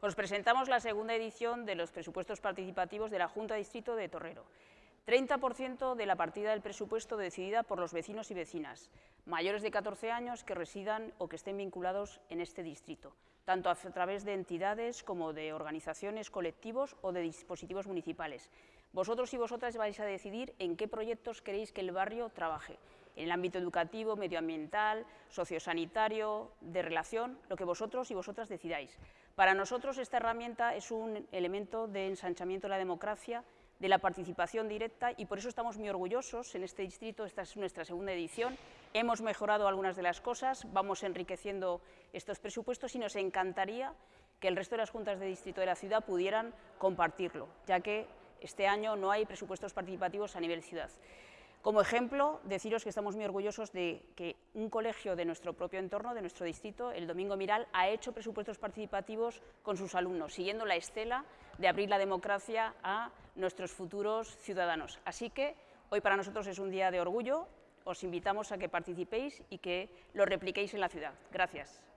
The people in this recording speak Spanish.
Os presentamos la segunda edición de los presupuestos participativos de la Junta Distrito de Torrero. 30% de la partida del presupuesto decidida por los vecinos y vecinas, mayores de 14 años que residan o que estén vinculados en este distrito, tanto a través de entidades como de organizaciones, colectivos o de dispositivos municipales. Vosotros y vosotras vais a decidir en qué proyectos queréis que el barrio trabaje, en el ámbito educativo, medioambiental, sociosanitario, de relación, lo que vosotros y vosotras decidáis. Para nosotros esta herramienta es un elemento de ensanchamiento de la democracia de la participación directa y por eso estamos muy orgullosos en este distrito, esta es nuestra segunda edición, hemos mejorado algunas de las cosas, vamos enriqueciendo estos presupuestos y nos encantaría que el resto de las juntas de distrito de la ciudad pudieran compartirlo, ya que este año no hay presupuestos participativos a nivel ciudad. Como ejemplo, deciros que estamos muy orgullosos de que un colegio de nuestro propio entorno, de nuestro distrito, el Domingo Miral, ha hecho presupuestos participativos con sus alumnos, siguiendo la estela de abrir la democracia a nuestros futuros ciudadanos. Así que hoy para nosotros es un día de orgullo, os invitamos a que participéis y que lo repliquéis en la ciudad. Gracias.